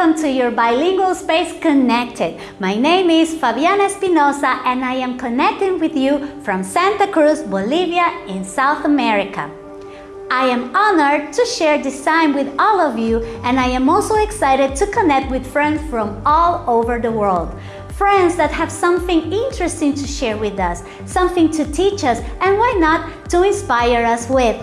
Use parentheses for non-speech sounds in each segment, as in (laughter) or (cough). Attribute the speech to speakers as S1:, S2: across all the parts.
S1: welcome to your bilingual space connected. My name is Fabiana Espinosa and I am connecting with you from Santa Cruz, Bolivia in South America. I am honored to share this time with all of you and I am also excited to connect with friends from all over the world. Friends that have something interesting to share with us, something to teach us, and why not to inspire us with.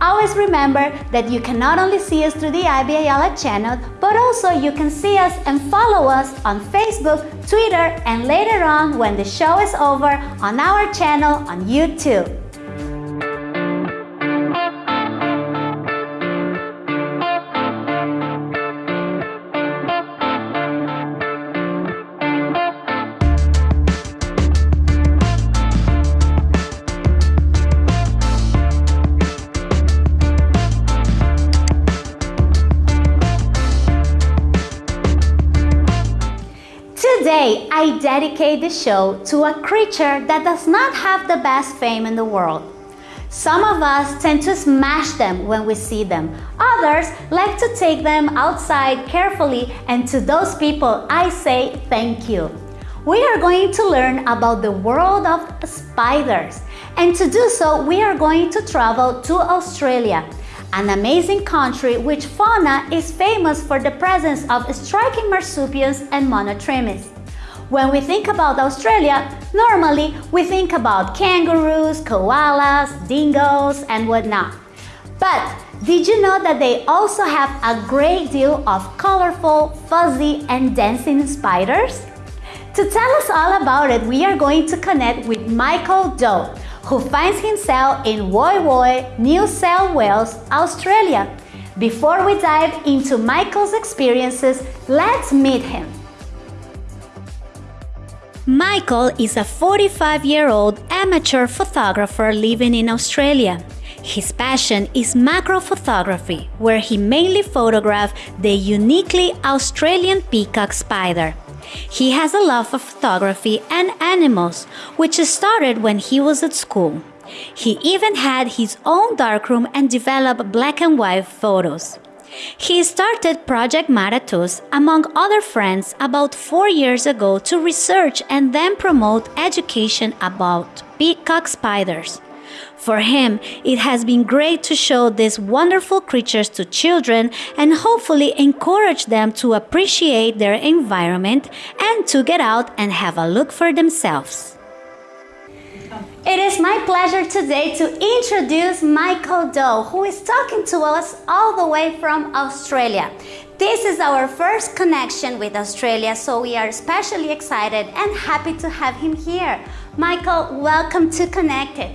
S1: Always remember that you can not only see us through the IB Ayala channel, but also you can see us and follow us on Facebook, Twitter, and later on when the show is over on our channel on YouTube. Dedicate the show to a creature that does not have the best fame in the world. Some of us tend to smash them when we see them. Others like to take them outside carefully and to those people I say thank you. We are going to learn about the world of spiders and to do so we are going to travel to Australia an amazing country which fauna is famous for the presence of striking marsupials and monotremes. When we think about Australia, normally we think about kangaroos, koalas, dingoes, and whatnot. But did you know that they also have a great deal of colorful, fuzzy, and dancing spiders? To tell us all about it, we are going to connect with Michael Doe, who finds himself in Woy Woy, New South Wales, Australia. Before we dive into Michael's experiences, let's meet him. Michael is a 45-year-old amateur photographer living in Australia. His passion is macro photography, where he mainly photographs the uniquely Australian peacock spider. He has a love for photography and animals, which started when he was at school. He even had his own darkroom and developed black and white photos. He started Project Maratus, among other friends, about four years ago to research and then promote education about peacock spiders. For him, it has been great to show these wonderful creatures to children and hopefully encourage them to appreciate their environment and to get out and have a look for themselves. It is my pleasure today to introduce Michael Doe, who is talking to us all the way from Australia. This is our first connection with Australia, so we are especially excited and happy to have him here. Michael, welcome to Connected.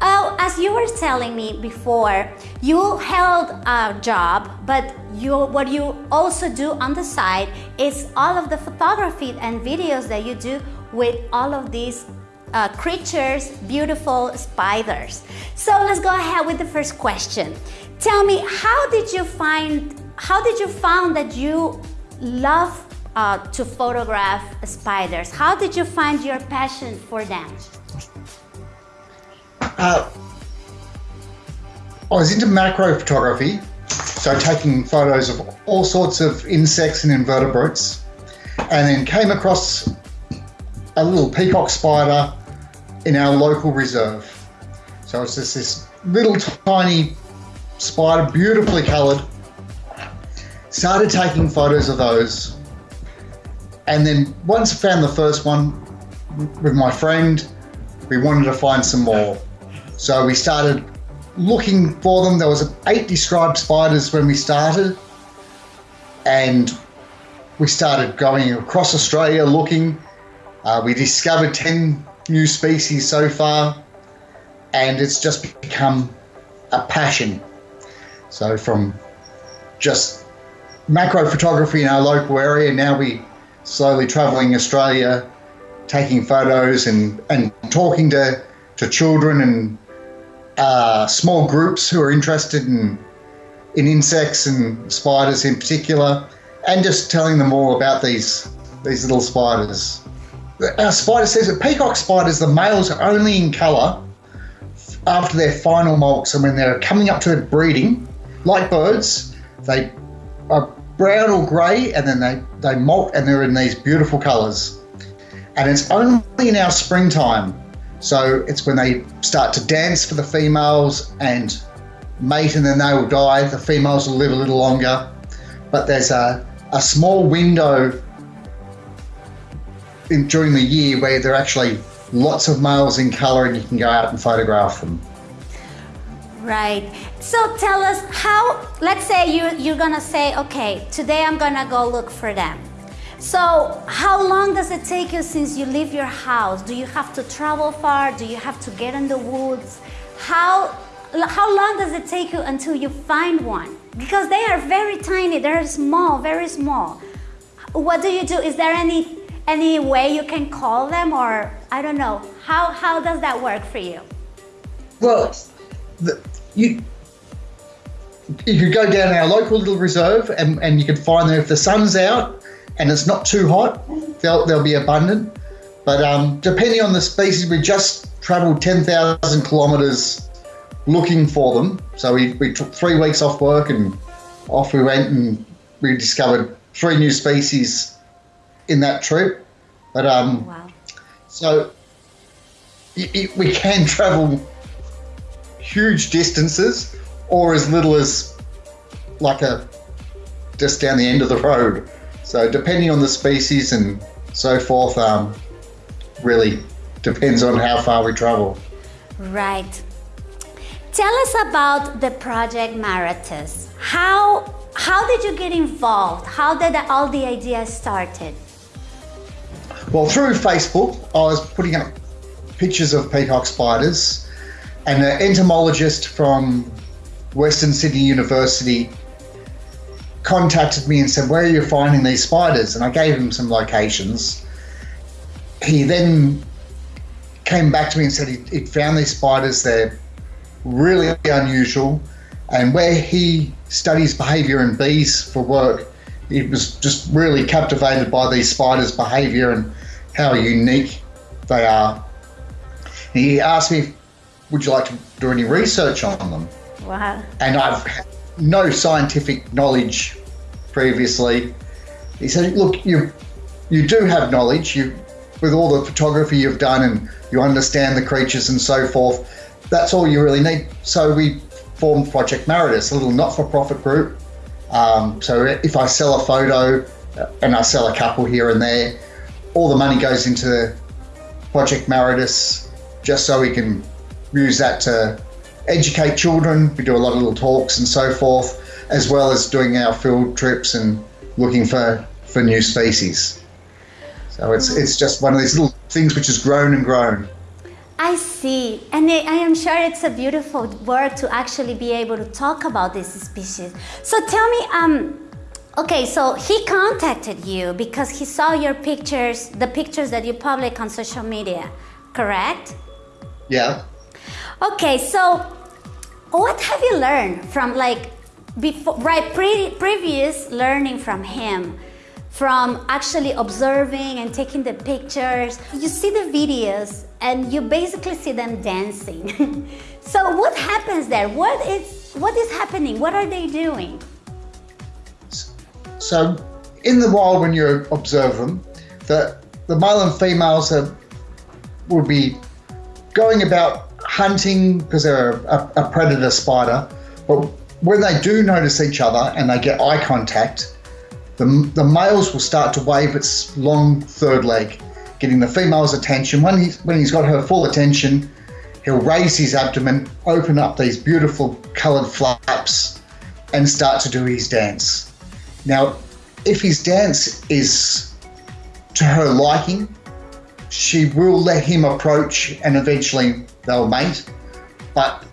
S1: Oh, as you were telling me before, you held a job, but you, what you also do on the side is all of the photography and videos that you do with all of these uh, creatures, beautiful spiders. So let's go ahead with the first question. Tell me, how did you find, how did you found that you love uh, to photograph spiders? How did you find your passion for them?
S2: Uh, I was into macro photography, so taking photos of all sorts of insects and invertebrates, and then came across a little peacock spider in our local reserve. So it's just this little tiny spider, beautifully coloured. Started taking photos of those, and then once I found the first one with my friend, we wanted to find some more. So we started looking for them. There was eight described spiders when we started, and we started going across Australia looking. Uh, we discovered 10 new species so far, and it's just become a passion. So from just macro photography in our local area, now we slowly traveling Australia, taking photos and, and talking to, to children and uh, small groups who are interested in in insects and spiders in particular, and just telling them all about these these little spiders. Our spider says that peacock spiders, the males are only in colour after their final molts, and when they're coming up to breeding, like birds, they are brown or grey, and then they, they molt and they're in these beautiful colours. And it's only in our springtime. So it's when they start to dance for the females and mate, and then they will die. The females will live a little longer. But there's a, a small window in, during the year where there are actually lots of males in colour and you can go out and photograph them.
S1: Right. So tell us how, let's say you, you're going to say, okay, today I'm going to go look for them. So how long does it take you since you leave your house? Do you have to travel far? Do you have to get in the woods? How, how long does it take you until you find one? Because they are very tiny, they're small, very small. What do you do? Is there any, any way you can call them or I don't know. How, how does that work for you?
S2: Well, the, you you could go down our local little reserve and, and you can find them if the sun's out and it's not too hot, they'll, they'll be abundant. But um, depending on the species, we just traveled 10,000 kilometers looking for them. So we, we took three weeks off work and off we went and we discovered three new species in that trip. But um, wow. so it, it, we can (laughs) travel huge distances or as little as like a just down the end of the road. So depending on the species and so forth, um, really depends on how far we travel.
S1: Right. Tell us about the project Maratus. How how did you get involved? How did all the ideas started?
S2: Well, through Facebook, I was putting up pictures of peacock spiders and an entomologist from Western Sydney University contacted me and said, Where are you finding these spiders? And I gave him some locations. He then came back to me and said he'd, he'd found these spiders. They're really unusual. And where he studies behavior in bees for work, he was just really captivated by these spiders' behavior and how unique they are. He asked me would you like to do any research on them?
S1: Wow.
S2: And I've had no scientific knowledge previously. He said, look, you you do have knowledge. You with all the photography you've done and you understand the creatures and so forth. That's all you really need. So we formed Project Maratus, a little not-for-profit group. Um, so if I sell a photo uh, and I sell a couple here and there, all the money goes into Project Maratus just so we can use that to educate children. We do a lot of little talks and so forth, as well as doing our field trips and looking for, for new species. So it's, it's just one of these little things which has grown and grown.
S1: I see, and I am sure it's a beautiful work to actually be able to talk about this species. So tell me, um, okay, so he contacted you because he saw your pictures, the pictures that you public on social media, correct?
S2: Yeah.
S1: Okay, so what have you learned from like before, right, pre previous learning from him? From actually observing and taking the pictures. You see the videos and you basically see them dancing. (laughs) so what happens there? What is, what is happening? What are they doing?
S2: So in the wild when you observe them, the, the male and females are, will be going about hunting because they're a, a, predator spider, but when they do notice each other and they get eye contact, the, the males will start to wave its long third leg, getting the female's attention. When he's, when he's got her full attention, he'll raise his abdomen, open up these beautiful coloured flaps, and start to do his dance. Now, if his dance is to her liking, she will let him approach and eventually they'll mate. But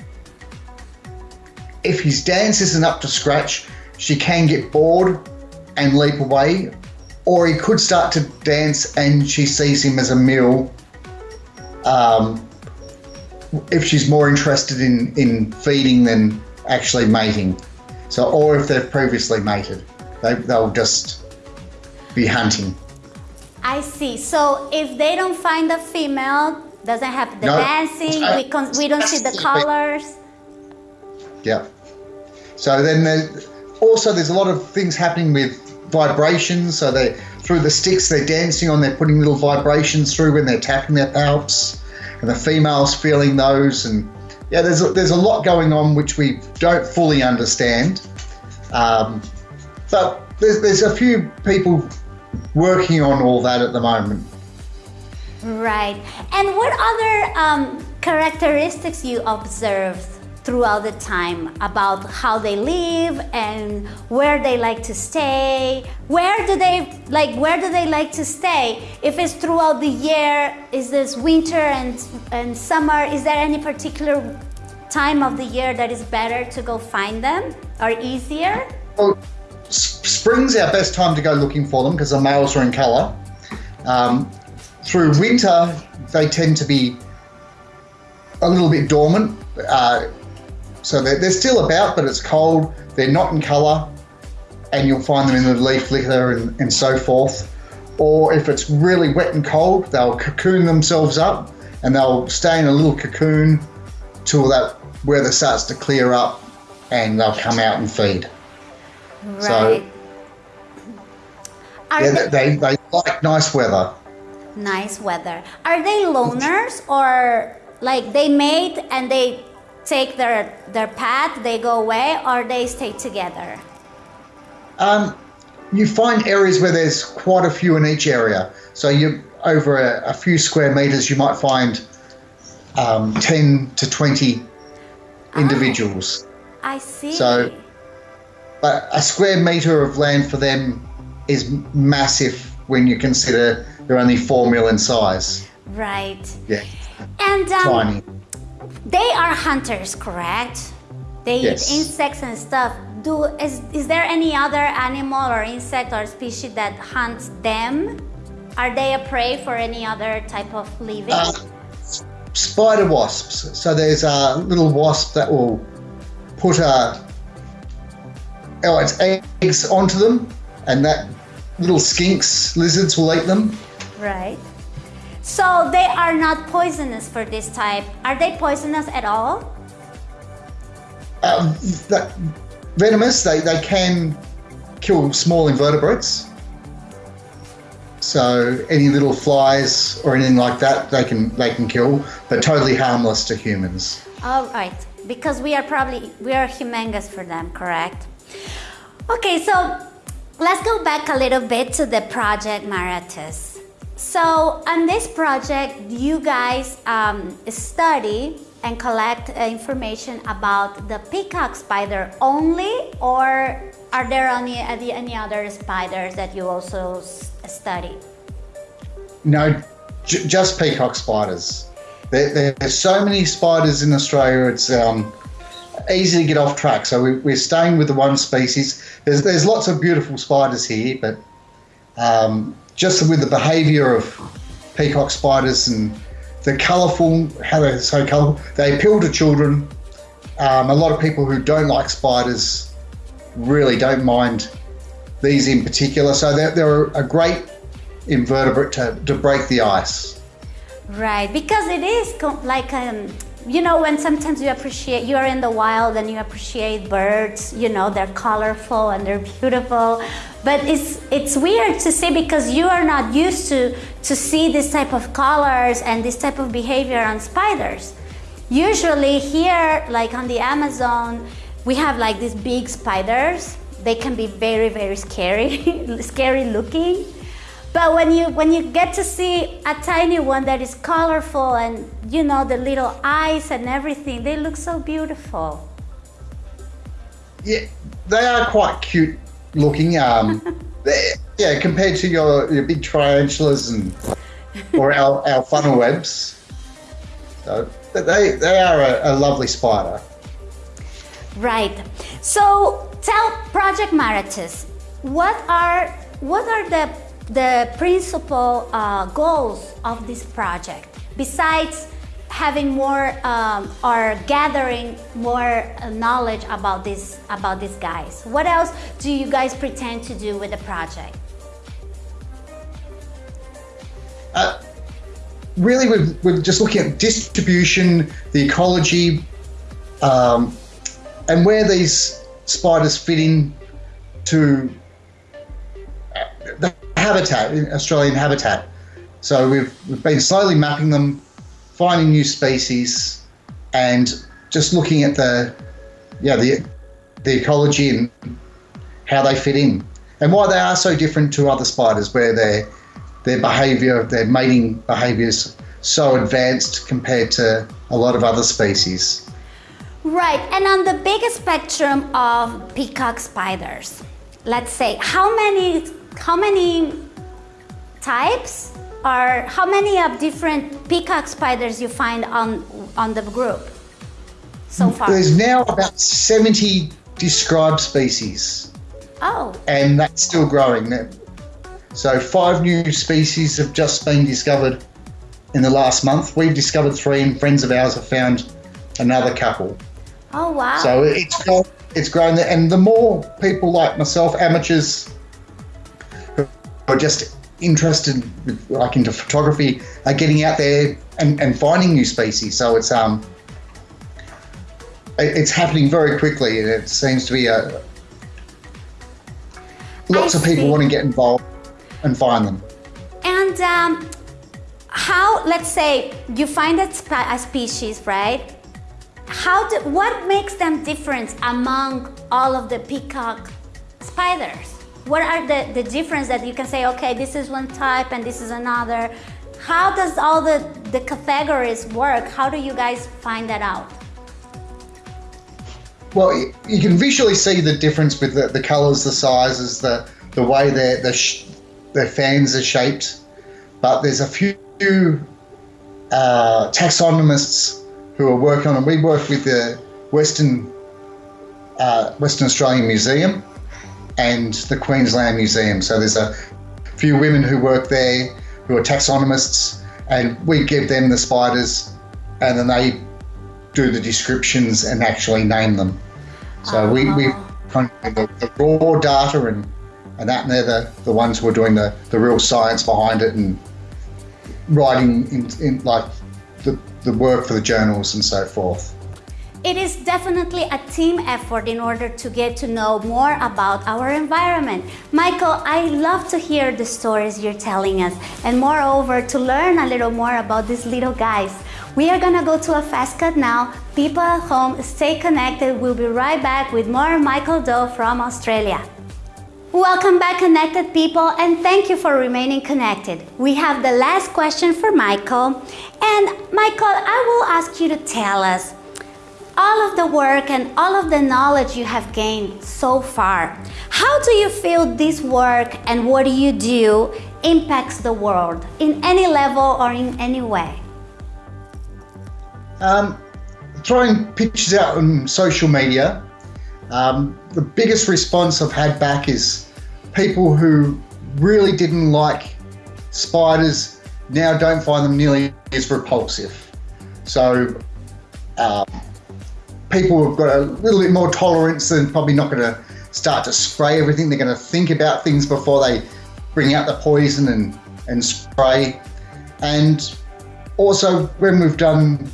S2: if his dance isn't up to scratch, she can get bored and leap away, or he could start to dance and she sees him as a meal. Um, if she's more interested in, in feeding than actually mating. So, or if they've previously mated, they, they'll just be hunting.
S1: I see. So if they don't find a female, doesn't have the no, dancing. we, con- we don't see the colors.
S2: Yeah. So then the, also, there's a lot of things happening with vibrations. So they through the sticks they're dancing on, they're putting little vibrations through when they're tapping their palps, and the females feeling those. And yeah, there's a, there's a lot going on which we don't fully understand. Um, but there's there's a few people working on all that at the moment.
S1: Right. And what other um, characteristics you observed throughout the time about how they live and where they like to stay. Where do they like where do they like to stay? If it's throughout the year is this winter and and summer is there any particular time of the year that is better to go find them or easier?
S2: Well spring's our best time to go looking for them because the males are in color um, through winter they tend to be a little bit dormant uh, so they're, they're still about, but it's cold. They're not in colour, and you'll find them in the leaf litter and, and so forth. Or if it's really wet and cold, they'll cocoon themselves up and they'll stay in a little cocoon till that weather starts to clear up and they'll come out and feed.
S1: Right. So,
S2: yeah, they, they like nice weather.
S1: Nice weather. Are they loners or like they mate and they take their, their path, they go away, or they stay together?
S2: Um, you find areas where there's quite a few in each area. So you over a, a few square meters, you might find um, 10 to 20 ah, individuals.
S1: Oh, I see.
S2: So, but a square meter of land for them is massive when you consider they're only four mil in size.
S1: Right.
S2: Yeah.
S1: And um,
S2: tiny.
S1: They are hunters, correct? They yes. eat insects and stuff. Do is is there any other animal or insect or species that hunts them? Are they a prey for any other type of living? Uh,
S2: spider wasps. So there's a little wasp that will put a oh its eggs onto them, and that little skinks lizards will eat them.
S1: Right. So they are not poisonous for this type. Are they poisonous at all?
S2: Um, venomous, they, they can kill small invertebrates. So any little flies or anything like that, they can they can kill, but totally harmless to humans.
S1: All right, because we are probably we are humongous for them, correct? Okay, so let's go back a little bit to the project Maratus. So on this project, you guys um, study and collect uh, information about the peacock spider only or are there any, any other spiders that you also study?
S2: No, just peacock spiders. There, there's so many spiders in Australia, it's um, easy to get off track. So we, are staying with the one species. There's, there's lots of beautiful spiders here, but um, just with the behaviour of peacock spiders and the colourful, how they're so colourful, they appeal to children. Um, a lot of people who don't like spiders really don't mind these in particular. So they're, they're a great invertebrate to, to break the ice.
S1: Right, because it is like um, you know when sometimes you appreciate you're in the wild and you appreciate birds you know they're colorful and they're beautiful. But it's it's weird to see because you are not used to to see this type of colors and this type of behavior on spiders. Usually here like on the amazon we have like these big spiders. They can be very very scary (laughs) scary looking but when you when you get to see a tiny one that is colorful and you know the little eyes and everything, they look so beautiful.
S2: Yeah, they are quite cute looking. Um, (laughs) yeah, compared to your, your big tarantulas and or our, our funnel webs. So they they are a, a lovely spider.
S1: Right. So tell Project Maratus, what are what are the the principal uh, goals of this project, besides having more um, or gathering more knowledge about this about these guys, what else do you guys pretend to do with the project?
S2: Uh, really, we're, we're just looking at distribution, the ecology, um, and where these spiders fit in to habitat, Australian habitat. So we've, we've been slowly mapping them, finding new species, and just looking at the yeah the the ecology and how they fit in and why they are so different to other spiders, where their their behaviour, their mating behaviours so advanced compared to a lot of other species.
S1: Right, and on the biggest spectrum of peacock spiders, let's say how many how many types are, how many of different peacock spiders you find on on the group so mm, far?
S2: There's now about 70 described species.
S1: Oh.
S2: And that's still growing. So five new species have just been discovered in the last month. We've discovered three, and friends of ours have found another couple.
S1: Oh wow!
S2: So it's grown, it's grown, and the more people like myself, amateurs, are just interested, with, like into photography, are getting out there and, and finding new species. So it's um, it's happening very quickly, and it seems to be a lots I of people see. want to get involved and find them.
S1: And um, how? Let's say you find a, a species, right? How do, what makes them different among all of the peacock spiders? What are the, the difference that you can say, okay, this is one type and this is another? How does all the, the categories work? How do you guys find that out?
S2: Well, you can visually see the difference with the, the colours, the sizes, the, the way their, their, their fans are shaped. But there's a few uh, taxonomists who are working on it. We work with the Western uh, Western Australian Museum and the Queensland Museum. So there's a few women who work there who are taxonomists, and we give them the spiders, and then they do the descriptions and actually name them. So we we ah. kind of the, the raw data and and that and they're the, the ones who are doing the, the real science behind it and writing in, in like the, the work for the journals and so forth.
S1: It is definitely a team effort in order to get to know more about our environment. Michael, I love to hear the stories you're telling us and moreover to learn a little more about these little guys. We are gonna go to a fast cut now. People at home, stay connected. We'll be right back with more Michael Doe from Australia. Welcome back connected people and thank you for remaining connected. We have the last question for Michael and Michael I will ask you to tell us all of the work and all of the knowledge you have gained so far. How do you feel this work and what you do impacts the world in any level or in any way?
S2: Um, throwing pictures out on social media, um, the biggest response I've had back is people who really didn't like spiders now don't find them nearly as repulsive. So um, people have got a little bit more tolerance and probably not going to start to spray everything. They're going to think about things before they bring out the poison and, and spray. And also when we've done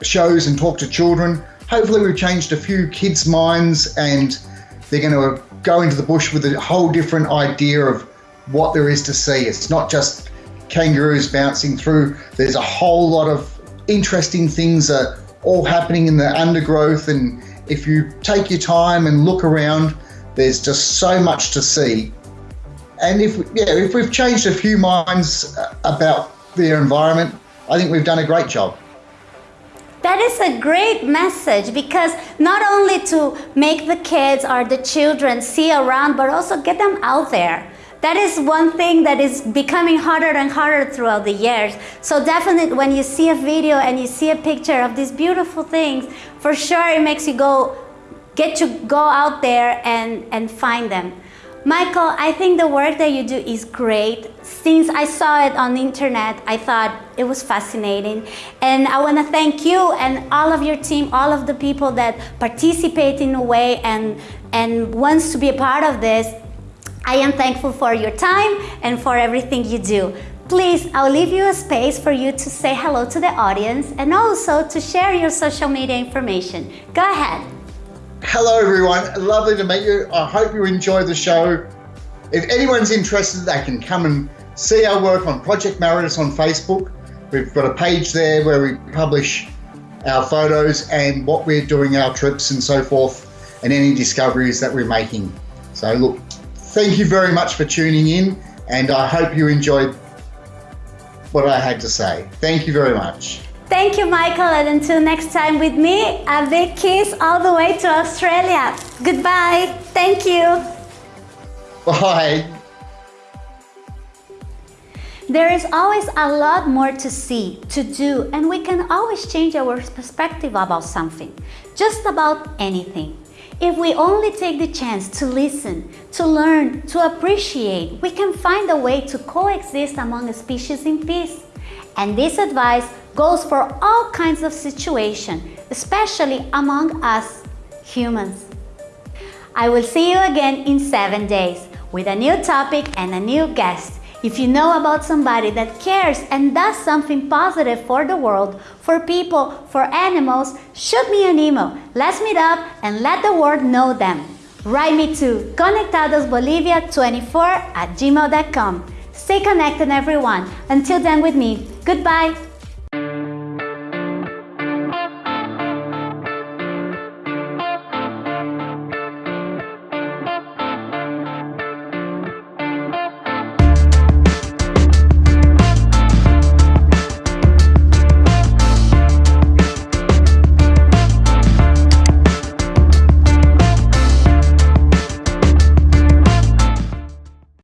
S2: shows and talked to children, hopefully we've changed a few kids' minds and they're going to go into the bush with a whole different idea of what there is to see. It's not just kangaroos bouncing through. There's a whole lot of interesting things are all happening in the undergrowth. And if you take your time and look around, there's just so much to see. And if yeah, if we've changed a few minds uh, about their environment, I think we've done a great job.
S1: That is a great message because not only to make the kids or the children see around, but also get them out there. That is one thing that is becoming harder and harder throughout the years. So definitely when you see a video and you see a picture of these beautiful things, for sure it makes you go, get to go out there and, and find them. Michael, I think the work that you do is great. Since I saw it on the internet, I thought it was fascinating. And I want to thank you and all of your team, all of the people that participate in a way and, and wants to be a part of this. I am thankful for your time and for everything you do. Please, I'll leave you a space for you to say hello to the audience and also to share your social media information. Go ahead.
S2: Hello, everyone. Lovely to meet you. I hope you enjoy the show. If anyone's interested, they can come and see our work on Project Maratus on Facebook. We've got a page there where we publish our photos and what we're doing, our trips and so forth, and any discoveries that we're making. So, look, thank you very much for tuning in, and I hope you enjoyed what I had to say. Thank you very much.
S1: Thank you, Michael, and until next time with me, a big kiss all the way to Australia. Goodbye. Thank you.
S2: Bye.
S1: There is always a lot more to see, to do, and we can always change our perspective about something, just about anything. If we only take the chance to listen, to learn, to appreciate, we can find a way to coexist among species in peace. And this advice goes for all kinds of situations, especially among us humans. I will see you again in seven days with a new topic and a new guest. If you know about somebody that cares and does something positive for the world, for people, for animals, shoot me an email. Let's meet up and let the world know them. Write me to conectadosbolivia24 at gmail.com. Stay connected, everyone. Until then, with me, goodbye.